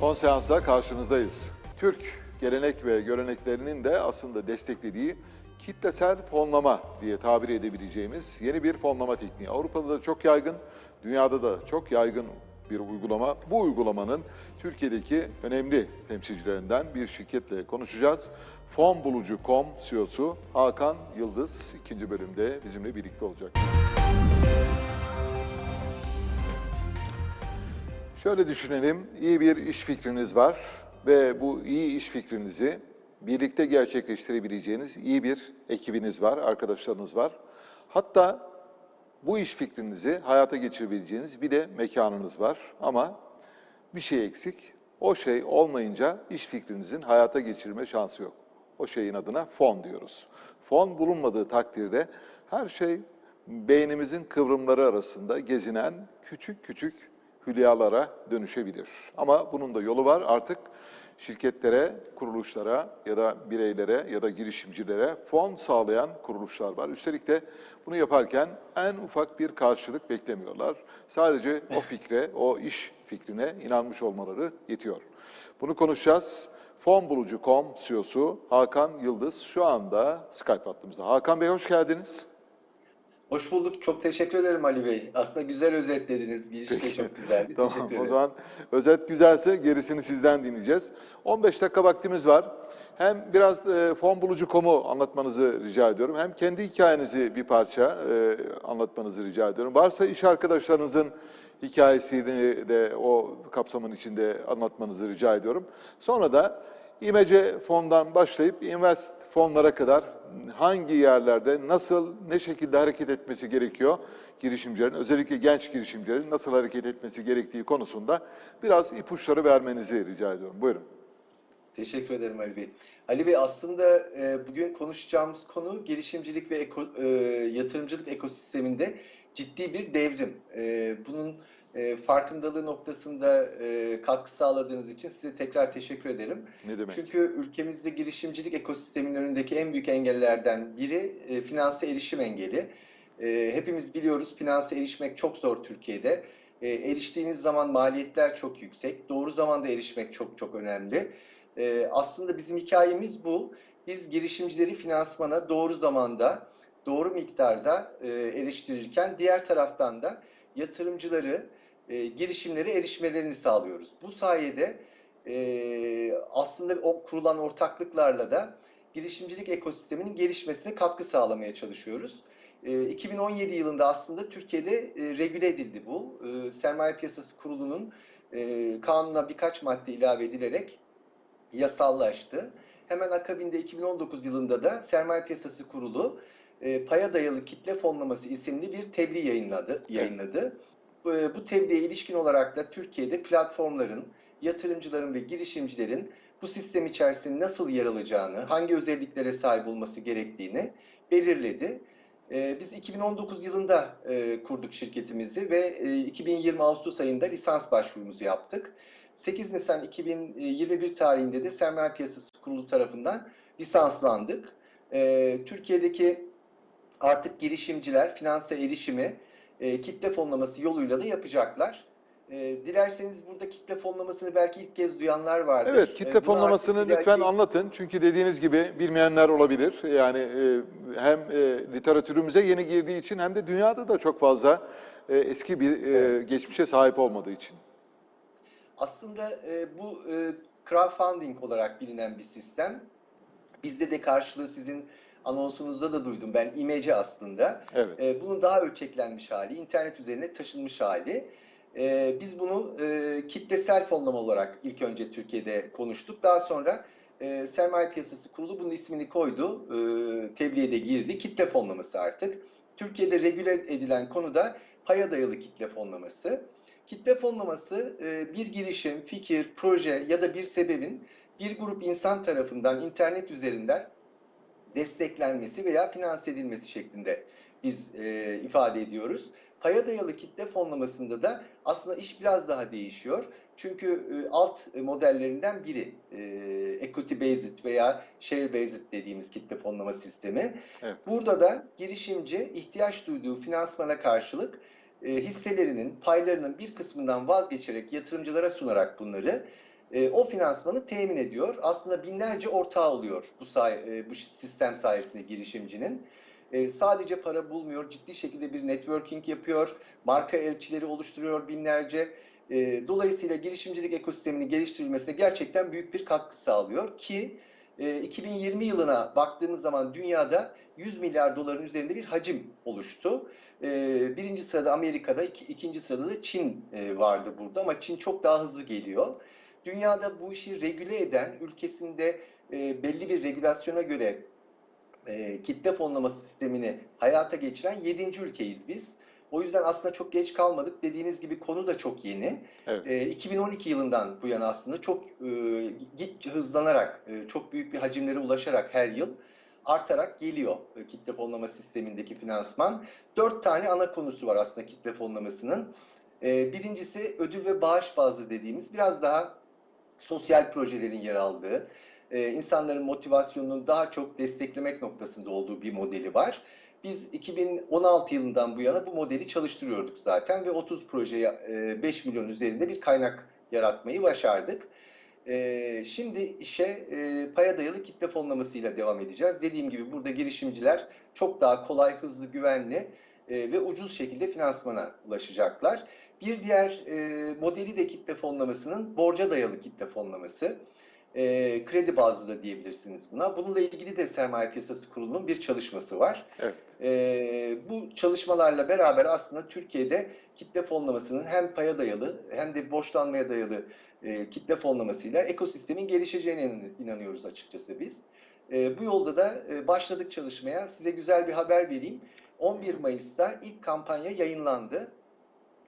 Son seansla karşınızdayız. Türk gelenek ve göreneklerinin de aslında desteklediği kitlesel fonlama diye tabir edebileceğimiz yeni bir fonlama tekniği. Avrupa'da da çok yaygın, dünyada da çok yaygın bir uygulama. Bu uygulamanın Türkiye'deki önemli temsilcilerinden bir şirketle konuşacağız. Fonbulucu.com CEO'su Hakan Yıldız ikinci bölümde bizimle birlikte olacak. Şöyle düşünelim, iyi bir iş fikriniz var ve bu iyi iş fikrinizi birlikte gerçekleştirebileceğiniz iyi bir ekibiniz var, arkadaşlarınız var. Hatta bu iş fikrinizi hayata geçirebileceğiniz bir de mekanınız var ama bir şey eksik. O şey olmayınca iş fikrinizin hayata geçirme şansı yok. O şeyin adına fon diyoruz. Fon bulunmadığı takdirde her şey beynimizin kıvrımları arasında gezinen küçük küçük hülyalara dönüşebilir. Ama bunun da yolu var. Artık şirketlere, kuruluşlara ya da bireylere ya da girişimcilere fon sağlayan kuruluşlar var. Üstelik de bunu yaparken en ufak bir karşılık beklemiyorlar. Sadece o fikre, o iş fikrine inanmış olmaları yetiyor. Bunu konuşacağız. Fonbulucu.com CEO'su Hakan Yıldız şu anda Skype hattımızda. Hakan Bey hoş geldiniz. Hoş bulduk. Çok teşekkür ederim Ali Bey. Aslında güzel özetlediniz. Giriş de çok güzeldi. tamam o zaman özet güzelse gerisini sizden dinleyeceğiz. 15 dakika vaktimiz var. Hem biraz e, fonbulucu.com'u anlatmanızı rica ediyorum. Hem kendi hikayenizi bir parça e, anlatmanızı rica ediyorum. Varsa iş arkadaşlarınızın hikayesini de o kapsamın içinde anlatmanızı rica ediyorum. Sonra da İmece fondan başlayıp invest fonlara kadar hangi yerlerde nasıl, ne şekilde hareket etmesi gerekiyor girişimcilerin, özellikle genç girişimcilerin nasıl hareket etmesi gerektiği konusunda biraz ipuçları vermenizi rica ediyorum. Buyurun. Teşekkür ederim Ali Bey. Ali Bey aslında e, bugün konuşacağımız konu girişimcilik ve eko, e, yatırımcılık ekosisteminde ciddi bir devrim. E, bunun e, farkındalığı noktasında e, katkı sağladığınız için size tekrar teşekkür ederim. Ne demek? Çünkü ülkemizde girişimcilik ekosisteminin önündeki en büyük engellerden biri e, finanse erişim engeli. E, hepimiz biliyoruz finanse erişmek çok zor Türkiye'de. E, eriştiğiniz zaman maliyetler çok yüksek. Doğru zamanda erişmek çok çok önemli. E, aslında bizim hikayemiz bu. Biz girişimcileri finansmana doğru zamanda, doğru miktarda e, eriştirirken diğer taraftan da yatırımcıları, e, girişimlere erişmelerini sağlıyoruz. Bu sayede e, aslında o kurulan ortaklıklarla da girişimcilik ekosisteminin gelişmesine katkı sağlamaya çalışıyoruz. E, 2017 yılında aslında Türkiye'de e, regüle edildi bu. E, Sermaye Piyasası Kurulu'nun e, kanuna birkaç madde ilave edilerek yasallaştı. Hemen akabinde 2019 yılında da Sermaye Piyasası Kurulu e, paya dayalı kitle fonlaması isimli bir tebliğ yayınladı. yayınladı. Bu, bu tebliğe ilişkin olarak da Türkiye'de platformların, yatırımcıların ve girişimcilerin bu sistem içerisinde nasıl yer alacağını, hangi özelliklere sahip olması gerektiğini belirledi. E, biz 2019 yılında e, kurduk şirketimizi ve e, 2020 Ağustos ayında lisans başvurumuzu yaptık. 8 Nisan 2021 tarihinde de Sermaye Piyasası Kurulu tarafından lisanslandık. E, Türkiye'deki artık girişimciler finanse erişimi e, kitle fonlaması yoluyla da yapacaklar. E, dilerseniz burada kitle fonlamasını belki ilk kez duyanlar vardır. Evet, E, kitle bunu fonlamasını artık lütfen ileriki- anlatın. Çünkü dediğiniz gibi bilmeyenler olabilir. Yani e, hem e, literatürümüze yeni girdiği için hem de dünyada da çok fazla e, eski bir e, geçmişe sahip olmadığı için. Aslında e, bu e, crowdfunding olarak bilinen bir sistem. Bizde de karşılığı sizin anonsunuzda da duydum. Ben imece aslında. Evet. E, bunun daha ölçeklenmiş hali, internet üzerine taşınmış hali. E, biz bunu e, kitlesel fonlama olarak ilk önce Türkiye'de konuştuk. Daha sonra e, Sermaye Piyasası Kurulu bunun ismini koydu. E, tebliğe de girdi. Kitle fonlaması artık. Türkiye'de regüle edilen konu da paya dayalı kitle fonlaması. Kitle fonlaması e, bir girişim, fikir, proje ya da bir sebebin bir grup insan tarafından internet üzerinden desteklenmesi veya finanse edilmesi şeklinde biz e, ifade ediyoruz. Paya dayalı kitle fonlamasında da aslında iş biraz daha değişiyor. Çünkü e, alt modellerinden biri e, equity based veya share based dediğimiz kitle fonlama sistemi. Evet. Burada da girişimci ihtiyaç duyduğu finansmana karşılık e, hisselerinin, paylarının bir kısmından vazgeçerek yatırımcılara sunarak bunları e, o finansmanı temin ediyor. Aslında binlerce ortağı oluyor bu, say e, bu sistem sayesinde girişimcinin. E, sadece para bulmuyor, ciddi şekilde bir networking yapıyor, marka elçileri oluşturuyor binlerce. E, dolayısıyla girişimcilik ekosisteminin geliştirilmesine gerçekten büyük bir katkı sağlıyor ki e, 2020 yılına baktığımız zaman dünyada 100 milyar doların üzerinde bir hacim oluştu. E, birinci sırada Amerika'da, iki, ikinci sırada da Çin e, vardı burada ama Çin çok daha hızlı geliyor. Dünyada bu işi regüle eden, ülkesinde e, belli bir regülasyona göre e, kitle fonlaması sistemini hayata geçiren 7. ülkeyiz biz. O yüzden aslında çok geç kalmadık. Dediğiniz gibi konu da çok yeni. Evet. E, 2012 yılından bu yana aslında çok e, git hızlanarak, e, çok büyük bir hacimlere ulaşarak her yıl artarak geliyor e, kitle fonlama sistemindeki finansman. Dört tane ana konusu var aslında kitle fonlamasının. E, birincisi ödül ve bağış bazlı dediğimiz biraz daha sosyal projelerin yer aldığı, e, insanların motivasyonunu daha çok desteklemek noktasında olduğu bir modeli var. Biz 2016 yılından bu yana bu modeli çalıştırıyorduk zaten ve 30 projeye e, 5 milyon üzerinde bir kaynak yaratmayı başardık. E, şimdi işe e, paya dayalı kitle fonlamasıyla devam edeceğiz. Dediğim gibi burada girişimciler çok daha kolay, hızlı, güvenli e, ve ucuz şekilde finansmana ulaşacaklar. Bir diğer e, modeli de kitle fonlamasının borca dayalı kitle fonlaması. E, kredi bazlı da diyebilirsiniz buna. Bununla ilgili de Sermaye Piyasası Kurulu'nun bir çalışması var. Evet. E, bu çalışmalarla beraber aslında Türkiye'de kitle fonlamasının hem paya dayalı hem de borçlanmaya dayalı e, kitle fonlamasıyla ekosistemin gelişeceğine inanıyoruz açıkçası biz. E, bu yolda da e, başladık çalışmaya. Size güzel bir haber vereyim. 11 Mayıs'ta ilk kampanya yayınlandı.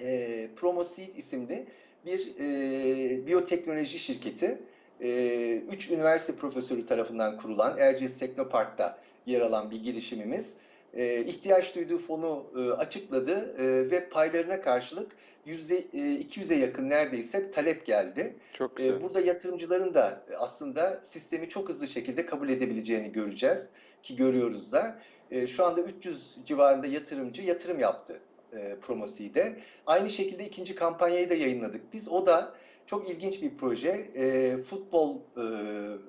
E, Promoseed isimli bir e, biyoteknoloji şirketi. E, üç üniversite profesörü tarafından kurulan Erciyes Teknopark'ta yer alan bir girişimimiz. E, ihtiyaç duyduğu fonu e, açıkladı e, ve paylarına karşılık %200'e yakın neredeyse talep geldi. Çok güzel. E, burada yatırımcıların da aslında sistemi çok hızlı şekilde kabul edebileceğini göreceğiz ki görüyoruz da. E, şu anda 300 civarında yatırımcı yatırım yaptı e, Promosi'de. Aynı şekilde ikinci kampanyayı da yayınladık biz. O da çok ilginç bir proje. E, futbol e,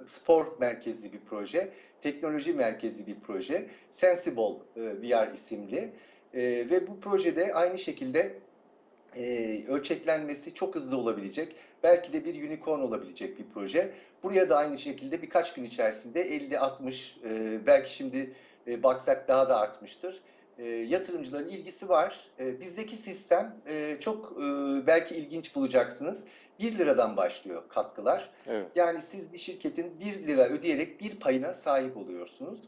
spor merkezli bir proje. Teknoloji merkezli bir proje. Sensible e, VR isimli. E, ve bu projede aynı şekilde e, ölçeklenmesi çok hızlı olabilecek. Belki de bir unicorn olabilecek bir proje. Buraya da aynı şekilde birkaç gün içerisinde 50-60 e, belki şimdi e, baksak daha da artmıştır. E, yatırımcıların ilgisi var. E, bizdeki sistem e, çok e, belki ilginç bulacaksınız. 1 liradan başlıyor katkılar. Evet. Yani siz bir şirketin 1 lira ödeyerek bir payına sahip oluyorsunuz.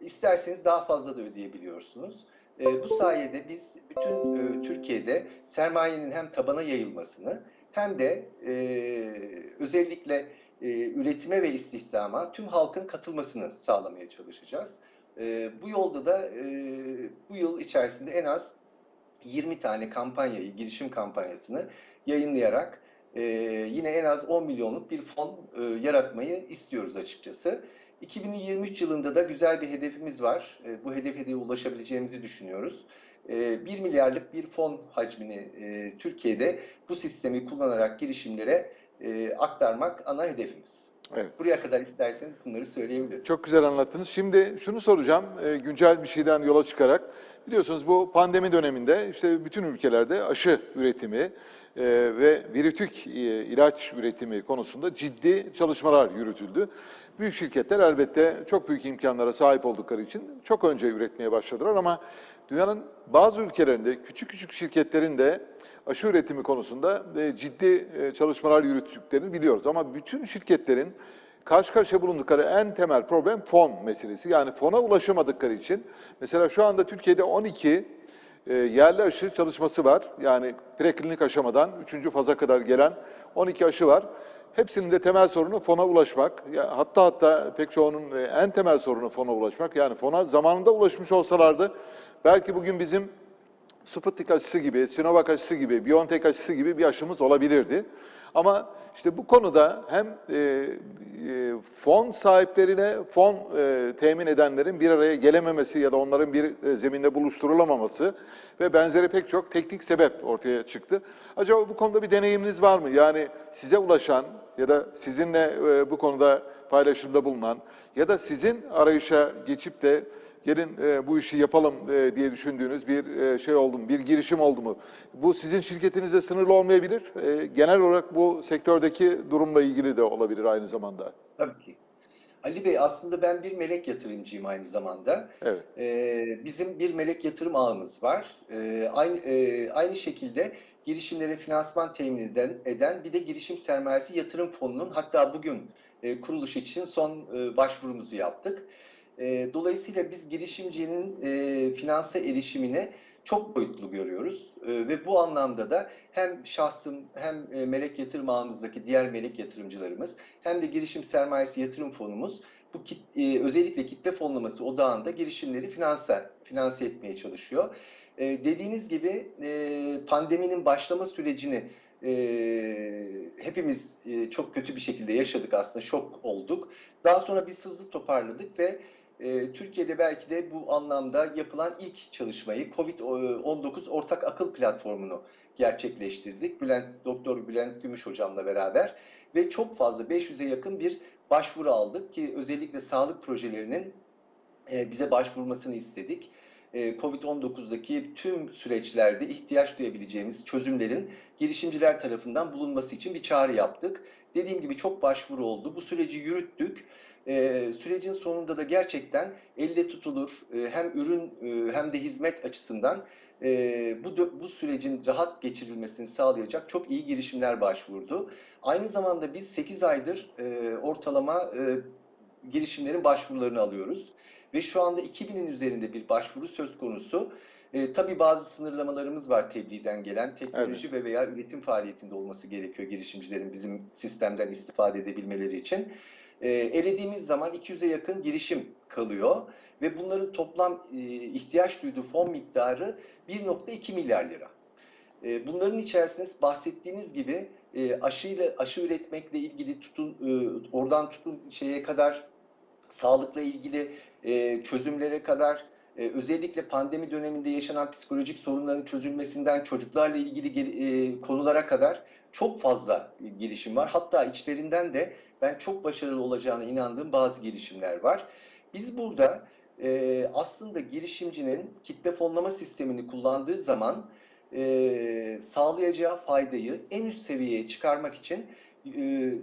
İsterseniz daha fazla da ödeyebiliyorsunuz. E, bu sayede biz bütün e, Türkiye'de sermayenin hem tabana yayılmasını hem de e, özellikle e, üretime ve istihdama tüm halkın katılmasını sağlamaya çalışacağız. E, bu yolda da e, bu yıl içerisinde en az 20 tane kampanyayı, girişim kampanyasını yayınlayarak e, yine en az 10 milyonluk bir fon e, yaratmayı istiyoruz açıkçası. 2023 yılında da güzel bir hedefimiz var. E, bu hedefe de ulaşabileceğimizi düşünüyoruz. E, 1 milyarlık bir fon hacmini e, Türkiye'de bu sistemi kullanarak girişimlere e, aktarmak ana hedefimiz. Evet. Buraya kadar isterseniz bunları söyleyebilirim. Çok güzel anlattınız. Şimdi şunu soracağım, e, güncel bir şeyden yola çıkarak. Biliyorsunuz bu pandemi döneminde işte bütün ülkelerde aşı üretimi e, ve virütük e, ilaç üretimi konusunda ciddi çalışmalar yürütüldü. Büyük şirketler elbette çok büyük imkanlara sahip oldukları için çok önce üretmeye başladılar ama dünyanın bazı ülkelerinde küçük küçük şirketlerin de aşı üretimi konusunda e, ciddi e, çalışmalar yürüttüklerini biliyoruz. Ama bütün şirketlerin karşı karşıya bulundukları en temel problem fon meselesi. Yani fona ulaşamadıkları için mesela şu anda Türkiye'de 12 e, yerli aşı çalışması var. Yani preklinik aşamadan 3. faza kadar gelen 12 aşı var. Hepsinin de temel sorunu fona ulaşmak. Hatta hatta pek çoğunun e, en temel sorunu fona ulaşmak. Yani fona zamanında ulaşmış olsalardı belki bugün bizim Sputnik aşısı gibi, Sinovac aşısı gibi, BioNTech aşısı gibi bir aşımız olabilirdi. Ama işte bu konuda hem e, e, fon sahiplerine fon e, temin edenlerin bir araya gelememesi ya da onların bir e, zeminde buluşturulamaması ve benzeri pek çok teknik sebep ortaya çıktı. Acaba bu konuda bir deneyiminiz var mı? Yani size ulaşan ya da sizinle e, bu konuda paylaşımda bulunan ya da sizin arayışa geçip de gelin e, bu işi yapalım e, diye düşündüğünüz bir e, şey oldu mu, bir girişim oldu mu? Bu sizin şirketinizde sınırlı olmayabilir. E, genel olarak bu sektördeki durumla ilgili de olabilir aynı zamanda. Tabii ki. Ali Bey aslında ben bir melek yatırımcıyım aynı zamanda. Evet. Ee, bizim bir melek yatırım ağımız var. Ee, aynı e, aynı şekilde girişimlere finansman temin eden, eden bir de girişim sermayesi yatırım fonunun hatta bugün e, kuruluş için son e, başvurumuzu yaptık. E, dolayısıyla biz girişimcinin e, finansa erişimine çok boyutlu görüyoruz E, ve bu anlamda da hem şahsım hem e, melek yatırım ağımızdaki diğer melek yatırımcılarımız hem de girişim sermayesi yatırım fonumuz bu kit, e, özellikle kitle fonlaması odağında girişimleri finanse, finanse etmeye çalışıyor. E, dediğiniz gibi e, pandeminin başlama sürecini e, hepimiz e, çok kötü bir şekilde yaşadık aslında şok olduk. Daha sonra biz hızlı toparladık ve e, Türkiye'de belki de bu anlamda yapılan ilk çalışmayı COVID-19 ortak akıl platformunu gerçekleştirdik. Bülent Doktor Bülent Gümüş hocamla beraber ve çok fazla 500'e yakın bir başvuru aldık ki özellikle sağlık projelerinin e, bize başvurmasını istedik. E, Covid-19'daki tüm süreçlerde ihtiyaç duyabileceğimiz çözümlerin girişimciler tarafından bulunması için bir çağrı yaptık. Dediğim gibi çok başvuru oldu. Bu süreci yürüttük. E, sürecin sonunda da gerçekten elle tutulur e, hem ürün e, hem de hizmet açısından e, bu bu sürecin rahat geçirilmesini sağlayacak çok iyi girişimler başvurdu. Aynı zamanda biz 8 aydır e, ortalama e, girişimlerin başvurularını alıyoruz ve şu anda 2000'in üzerinde bir başvuru söz konusu. E, tabii bazı sınırlamalarımız var tebliğden gelen. Teknoloji ve veya üretim faaliyetinde olması gerekiyor girişimcilerin bizim sistemden istifade edebilmeleri için. E, elediğimiz zaman 200'e yakın girişim kalıyor ve bunların toplam e, ihtiyaç duyduğu fon miktarı 1.2 milyar lira. E, bunların içerisinde bahsettiğiniz gibi e, aşıyla aşı üretmekle ilgili tutun e, oradan tutun şeye kadar sağlıkla ilgili e, çözümlere kadar e, özellikle pandemi döneminde yaşanan psikolojik sorunların çözülmesinden çocuklarla ilgili e, konulara kadar çok fazla girişim var. Hatta içlerinden de ben çok başarılı olacağına inandığım bazı girişimler var. Biz burada e, aslında girişimcinin kitle fonlama sistemini kullandığı zaman sağlayacağı faydayı en üst seviyeye çıkarmak için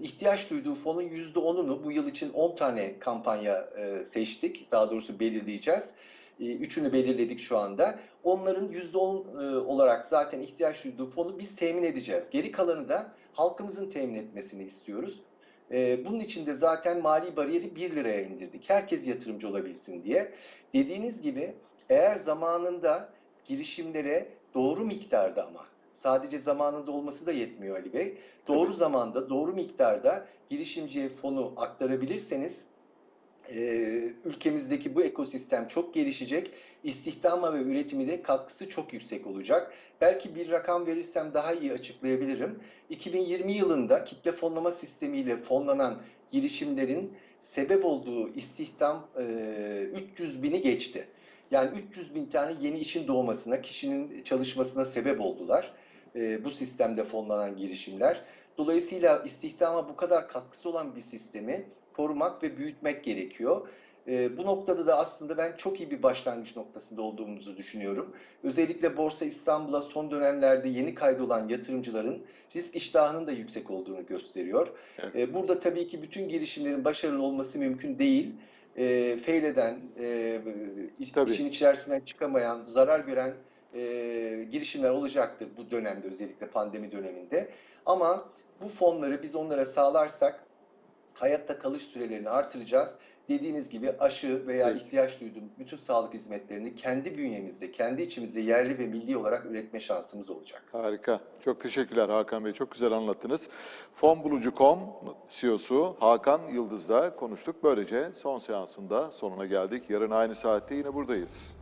ihtiyaç duyduğu fonun %10'unu bu yıl için 10 tane kampanya seçtik. Daha doğrusu belirleyeceğiz. E, Üçünü belirledik şu anda. Onların %10 e, olarak zaten ihtiyaç duyduğu fonu biz temin edeceğiz. Geri kalanı da halkımızın temin etmesini istiyoruz. E, Bunun için de zaten mali bariyeri 1 liraya indirdik. Herkes yatırımcı olabilsin diye. Dediğiniz gibi eğer zamanında girişimlere doğru miktarda ama sadece zamanında olması da yetmiyor Ali Bey. Doğru Tabii. zamanda, doğru miktarda girişimciye fonu aktarabilirseniz e, ülkemizdeki bu ekosistem çok gelişecek. İstihdama ve üretimi de katkısı çok yüksek olacak. Belki bir rakam verirsem daha iyi açıklayabilirim. 2020 yılında kitle fonlama sistemiyle fonlanan girişimlerin sebep olduğu istihdam e, 300 bini geçti. Yani 300 bin tane yeni işin doğmasına, kişinin çalışmasına sebep oldular e, bu sistemde fonlanan girişimler. Dolayısıyla istihdama bu kadar katkısı olan bir sistemi korumak ve büyütmek gerekiyor. E, bu noktada da aslında ben çok iyi bir başlangıç noktasında olduğumuzu düşünüyorum. Özellikle Borsa İstanbul'a son dönemlerde yeni kaydolan yatırımcıların risk iştahının da yüksek olduğunu gösteriyor. Evet. E, burada tabii ki bütün girişimlerin başarılı olması mümkün değil. E, feyleden, e, Tabii. işin içerisinden çıkamayan, zarar gören e, girişimler olacaktır bu dönemde özellikle pandemi döneminde. Ama bu fonları biz onlara sağlarsak hayatta kalış sürelerini artıracağız. Dediğiniz gibi aşı veya Peki. ihtiyaç duyduğum bütün sağlık hizmetlerini kendi bünyemizde, kendi içimizde yerli ve milli olarak üretme şansımız olacak. Harika. Çok teşekkürler Hakan Bey. Çok güzel anlattınız. Fonbulucu.com CEO'su Hakan Yıldız'la konuştuk. Böylece son seansında sonuna geldik. Yarın aynı saatte yine buradayız.